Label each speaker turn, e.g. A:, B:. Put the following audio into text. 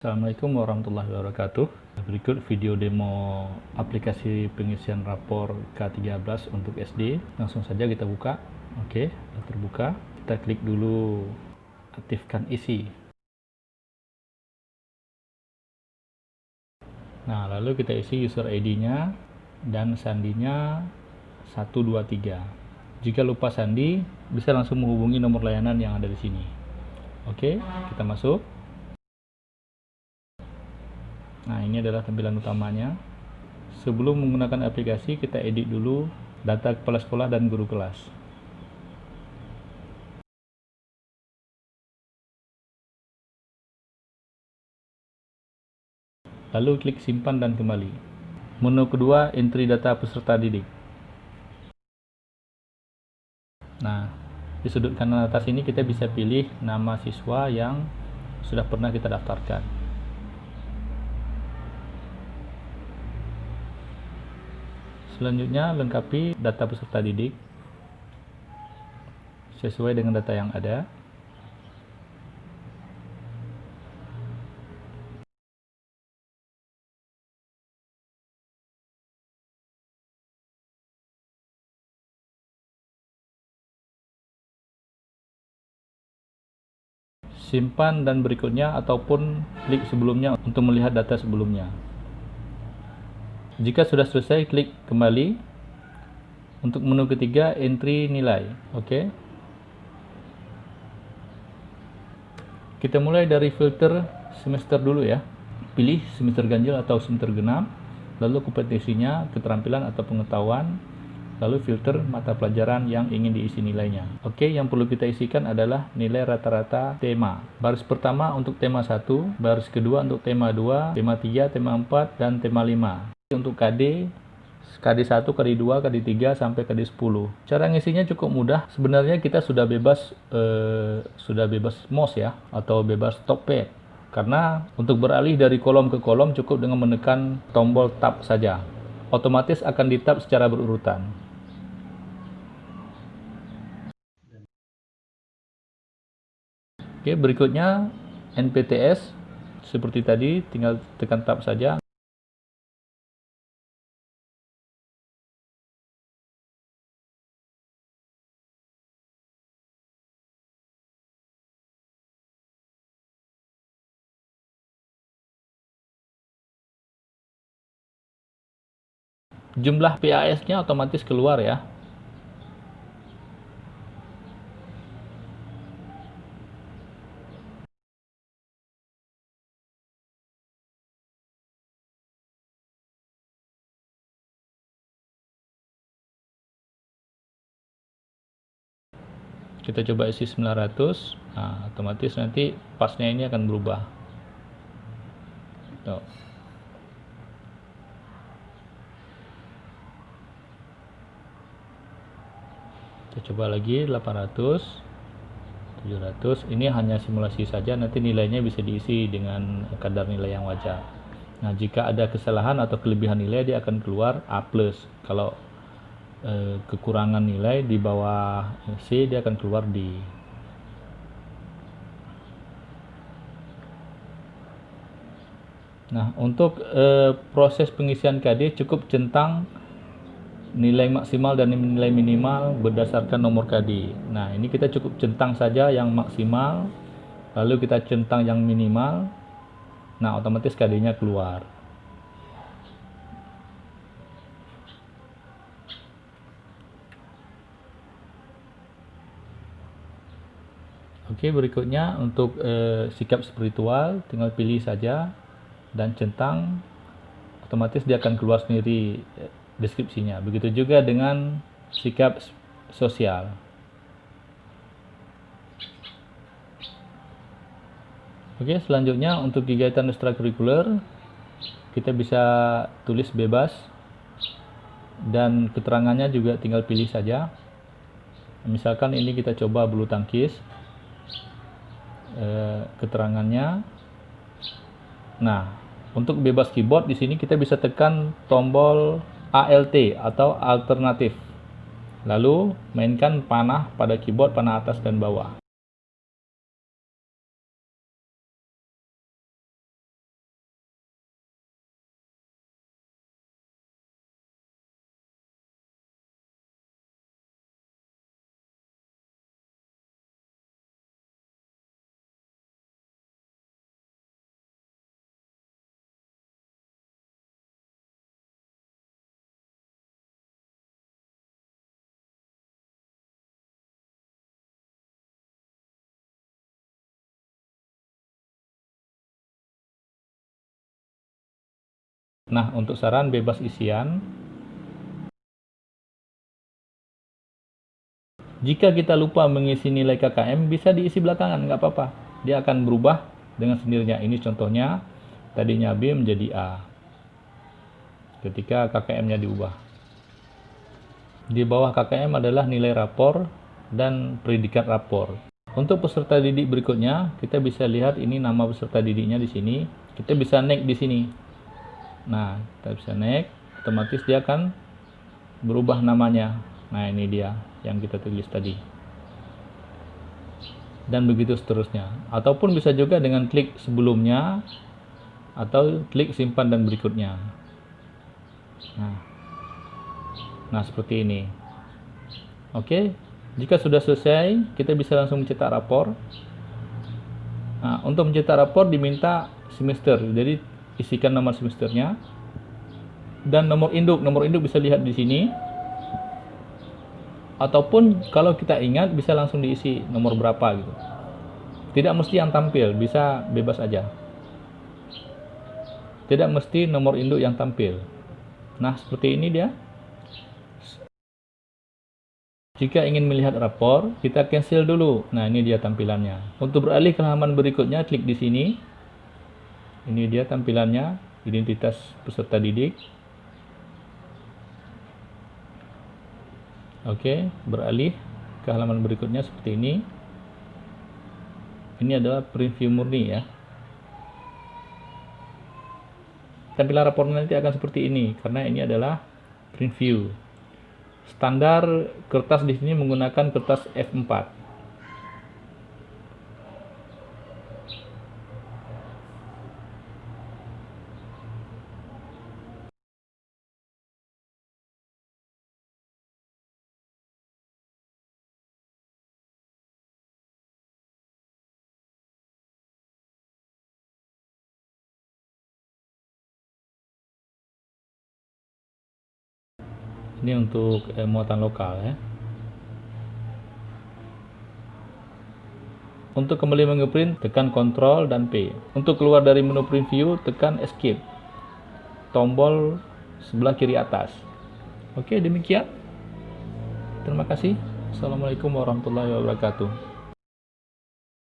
A: Assalamualaikum warahmatullahi wabarakatuh. Berikut video demo aplikasi pengisian rapor K13 untuk SD Langsung saja kita buka. Oke, sudah terbuka. Kita klik dulu aktifkan isi. Nah, lalu kita isi user ID nya dan sandinya 123 Jika lupa sandi, bisa langsung menghubungi nomor layanan yang ada di sini. Oke, kita masuk Nah, ini adalah tampilan utamanya. Sebelum menggunakan aplikasi, kita edit dulu data kepala sekolah dan guru kelas. Lalu klik simpan dan kembali. Menu kedua, entry data peserta didik. Nah, di sudut kanan atas ini kita bisa pilih nama siswa yang sudah pernah kita daftarkan. Selanjutnya lengkapi data peserta didik sesuai dengan data yang ada. Simpan dan berikutnya ataupun klik sebelumnya untuk melihat data sebelumnya. Jika sudah selesai, klik kembali. Untuk menu ketiga, entry nilai. Oke. Kita mulai dari filter semester dulu ya. Pilih semester ganjil atau semester genap. Lalu kompetensinya, keterampilan atau pengetahuan. Lalu filter mata pelajaran yang ingin diisi nilainya. Oke, yang perlu kita isikan adalah nilai rata-rata tema. Baris pertama untuk tema 1, baris kedua untuk tema 2, tema 3, tema 4, dan tema 5 untuk KD KD1, KD2, KD3 sampai KD10. Cara ngisinya cukup mudah. Sebenarnya kita sudah bebas eh, sudah bebas mouse ya atau bebas pad. Karena untuk beralih dari kolom ke kolom cukup dengan menekan tombol tab saja. Otomatis akan di tab secara berurutan. Oke, berikutnya NPTS seperti tadi tinggal tekan tab saja. Jumlah PAS-nya otomatis keluar ya. Kita coba isi 900, nah, otomatis nanti pasnya ini akan berubah. Tuh. Kita coba lagi 800 700 ini hanya simulasi saja nanti nilainya bisa diisi dengan kadar nilai yang wajar. Nah jika ada kesalahan atau kelebihan nilai dia akan keluar A+. kalau eh, kekurangan nilai di bawah C dia akan keluar D. Nah, untuk eh, proses pengisian KD cukup centang nilai maksimal dan nilai minimal berdasarkan nomor KD. Nah, ini kita cukup centang saja yang maksimal, lalu kita centang yang minimal. Nah, otomatis KD-nya keluar. Oke, berikutnya untuk eh, sikap spiritual tinggal pilih saja dan centang otomatis dia akan keluar sendiri deskripsinya. Begitu juga dengan sikap sosial. Oke, selanjutnya untuk kegiatan ekstrakurikuler kita bisa tulis bebas dan keterangannya juga tinggal pilih saja. Misalkan ini kita coba bulu tangkis. Eh, keterangannya. Nah, untuk bebas keyboard di sini kita bisa tekan tombol ALT atau alternatif. Lalu mainkan panah pada keyboard panah atas dan bawah. Nah, untuk saran bebas isian, jika kita lupa mengisi nilai KKM, bisa diisi belakangan, nggak apa-apa. Dia akan berubah dengan sendirinya. Ini contohnya, tadinya B menjadi A. Ketika KKM-nya diubah. Di bawah KKM adalah nilai rapor dan predikat rapor. Untuk peserta didik berikutnya, kita bisa lihat ini nama peserta didiknya di sini. Kita bisa naik di sini. Nah, kita bisa naik, otomatis dia akan berubah namanya. Nah, ini dia yang kita tulis tadi. Dan begitu seterusnya. Ataupun bisa juga dengan klik sebelumnya atau klik simpan dan berikutnya. Nah, nah seperti ini. Oke, jika sudah selesai, kita bisa langsung mencetak rapor. Nah, untuk mencetak rapor diminta semester. Jadi isikan nomor semesternya. Dan nomor induk nomor induk bisa lihat di sini. Ataupun kalau kita ingat bisa langsung diisi nomor berapa gitu. Tidak mesti yang tampil bisa bebas aja. Tidak mesti nomor induk yang tampil. Nah seperti ini dia. Jika ingin melihat rapor, kita cancel dulu. Nah, ini dia tampilannya. Untuk beralih ke halaman berikutnya, klik di sini ini dia tampilannya identitas peserta didik. Oke beralih ke halaman berikutnya seperti ini. Ini adalah preview murni ya. Tampilan rapor nanti akan seperti ini karena ini adalah preview. Standar kertas di sini menggunakan kertas F4 ini untuk eh, muatan lokal ya. Untuk kembali mengeprint tekan Ctrl dan P. Untuk keluar dari menu preview tekan escape. Tombol sebelah kiri atas. Oke demikian. Terima kasih. Assalamualaikum warahmatullahi wabarakatuh